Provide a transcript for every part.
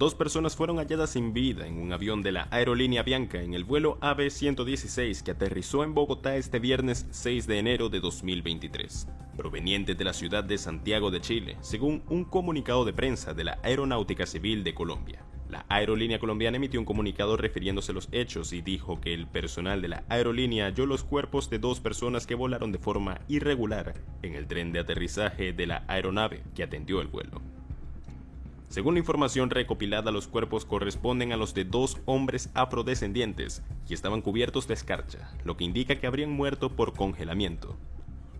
dos personas fueron halladas sin vida en un avión de la aerolínea Bianca en el vuelo AB-116 que aterrizó en Bogotá este viernes 6 de enero de 2023, proveniente de la ciudad de Santiago de Chile, según un comunicado de prensa de la Aeronáutica Civil de Colombia. La aerolínea colombiana emitió un comunicado refiriéndose a los hechos y dijo que el personal de la aerolínea halló los cuerpos de dos personas que volaron de forma irregular en el tren de aterrizaje de la aeronave que atendió el vuelo. Según la información recopilada, los cuerpos corresponden a los de dos hombres afrodescendientes que estaban cubiertos de escarcha, lo que indica que habrían muerto por congelamiento.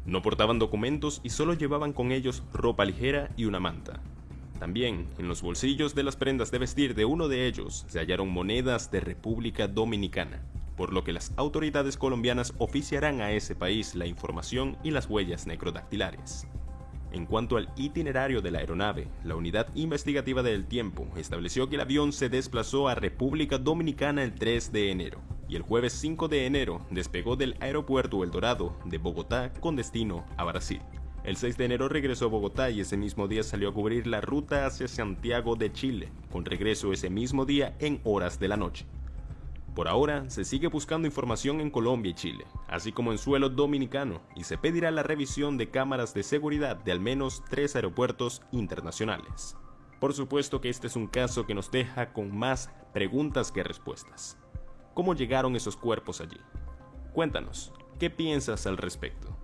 No portaban documentos y solo llevaban con ellos ropa ligera y una manta. También, en los bolsillos de las prendas de vestir de uno de ellos se hallaron monedas de República Dominicana, por lo que las autoridades colombianas oficiarán a ese país la información y las huellas necrodactilares. En cuanto al itinerario de la aeronave, la Unidad Investigativa del Tiempo estableció que el avión se desplazó a República Dominicana el 3 de enero y el jueves 5 de enero despegó del aeropuerto El Dorado de Bogotá con destino a Brasil. El 6 de enero regresó a Bogotá y ese mismo día salió a cubrir la ruta hacia Santiago de Chile, con regreso ese mismo día en horas de la noche. Por ahora, se sigue buscando información en Colombia y Chile, así como en suelo dominicano, y se pedirá la revisión de cámaras de seguridad de al menos tres aeropuertos internacionales. Por supuesto que este es un caso que nos deja con más preguntas que respuestas. ¿Cómo llegaron esos cuerpos allí? Cuéntanos, ¿qué piensas al respecto?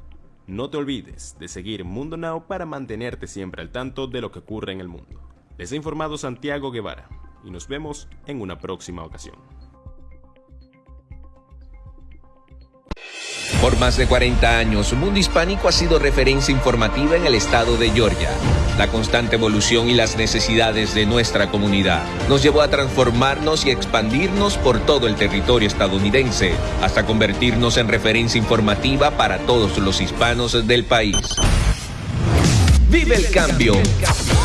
No te olvides de seguir Mundo Now para mantenerte siempre al tanto de lo que ocurre en el mundo. Les ha informado Santiago Guevara y nos vemos en una próxima ocasión. Por más de 40 años, Mundo Hispánico ha sido referencia informativa en el estado de Georgia. La constante evolución y las necesidades de nuestra comunidad nos llevó a transformarnos y expandirnos por todo el territorio estadounidense, hasta convertirnos en referencia informativa para todos los hispanos del país. Vive el cambio.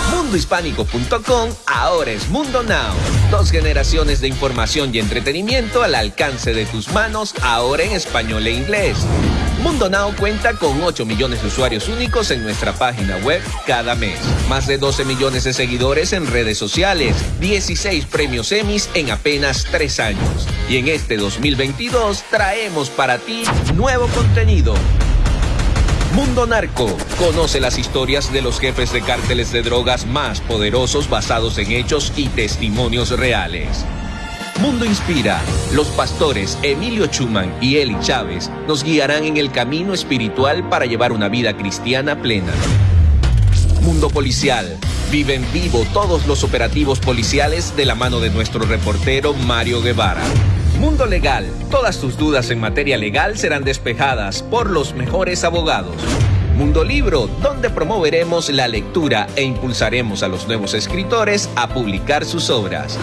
Mundohispánico.com ahora es Mundo Now. Dos generaciones de información y entretenimiento al alcance de tus manos, ahora en español e inglés. Mundo Now cuenta con 8 millones de usuarios únicos en nuestra página web cada mes. Más de 12 millones de seguidores en redes sociales. 16 premios Emmys en apenas 3 años. Y en este 2022 traemos para ti nuevo contenido Mundo Narco. Conoce las historias de los jefes de cárteles de drogas más poderosos basados en hechos y testimonios reales. Mundo Inspira. Los pastores Emilio Chuman y Eli Chávez nos guiarán en el camino espiritual para llevar una vida cristiana plena. Mundo Policial. Vive en vivo todos los operativos policiales de la mano de nuestro reportero Mario Guevara. Mundo Legal. Todas tus dudas en materia legal serán despejadas por los mejores abogados. Mundo Libro, donde promoveremos la lectura e impulsaremos a los nuevos escritores a publicar sus obras.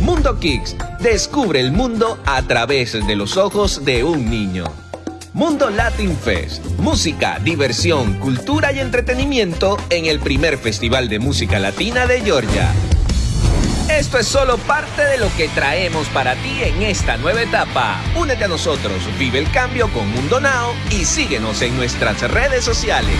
Mundo Kicks, descubre el mundo a través de los ojos de un niño. Mundo Latin Fest, música, diversión, cultura y entretenimiento en el primer festival de música latina de Georgia. Esto es solo parte de lo que traemos para ti en esta nueva etapa. Únete a nosotros, vive el cambio con Mundo Now y síguenos en nuestras redes sociales.